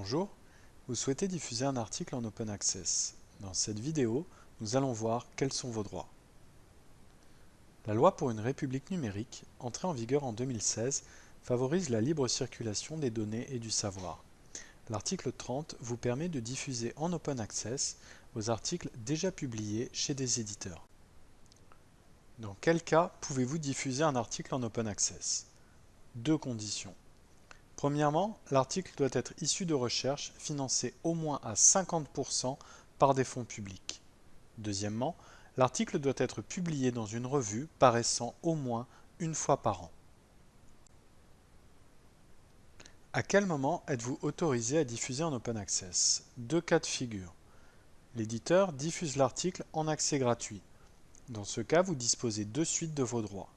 Bonjour, vous souhaitez diffuser un article en Open Access. Dans cette vidéo, nous allons voir quels sont vos droits. La loi pour une république numérique, entrée en vigueur en 2016, favorise la libre circulation des données et du savoir. L'article 30 vous permet de diffuser en Open Access vos articles déjà publiés chez des éditeurs. Dans quel cas pouvez-vous diffuser un article en Open Access? Deux conditions. Premièrement, l'article doit être issu de recherche financée au moins à 50% par des fonds publics. Deuxièmement, l'article doit être publié dans une revue paraissant au moins une fois par an. À quel moment êtes-vous autorisé à diffuser en Open Access? Deux cas de figure. L'éditeur diffuse l'article en accès gratuit. Dans ce cas, vous disposez de suite de vos droits.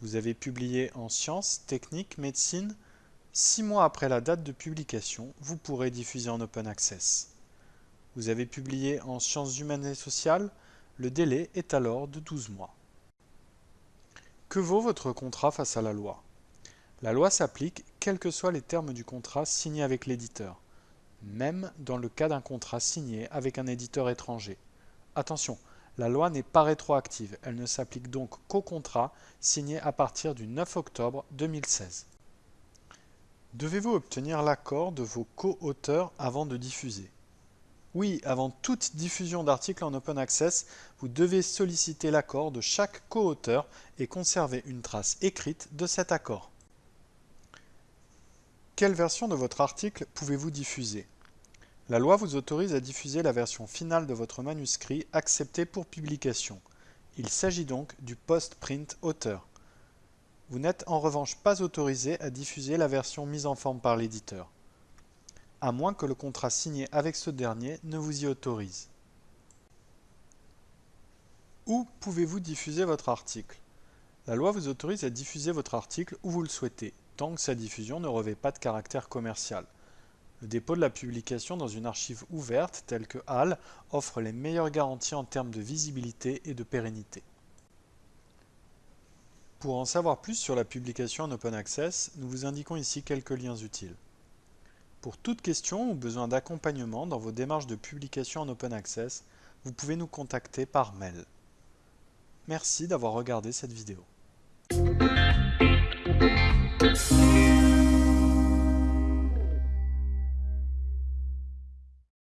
Vous avez publié en sciences, techniques, médecine, Six mois après la date de publication, vous pourrez diffuser en Open Access. Vous avez publié en sciences humaines et sociales, le délai est alors de 12 mois. Que vaut votre contrat face à la loi? La loi s'applique quels que soient les termes du contrat signé avec l'éditeur, même dans le cas d'un contrat signé avec un éditeur étranger. Attention, la loi n'est pas rétroactive, elle ne s'applique donc qu'au contrat signé à partir du 9 octobre 2016. Devez-vous obtenir l'accord de vos co-auteurs avant de diffuser? Oui, avant toute diffusion d'articles en Open Access, vous devez solliciter l'accord de chaque co-auteur et conserver une trace écrite de cet accord. Quelle version de votre article pouvez-vous diffuser? La loi vous autorise à diffuser la version finale de votre manuscrit acceptée pour publication. Il s'agit donc du post-print auteur. Vous n'êtes en revanche pas autorisé à diffuser la version mise en forme par l'éditeur, à moins que le contrat signé avec ce dernier ne vous y autorise. Où pouvez-vous diffuser votre article? La loi vous autorise à diffuser votre article où vous le souhaitez, tant que sa diffusion ne revêt pas de caractère commercial. Le dépôt de la publication dans une archive ouverte telle que HAL offre les meilleures garanties en termes de visibilité et de pérennité. Pour en savoir plus sur la publication en Open Access, nous vous indiquons ici quelques liens utiles. Pour toute question ou besoin d'accompagnement dans vos démarches de publication en Open Access, vous pouvez nous contacter par mail. Merci d'avoir regardé cette vidéo.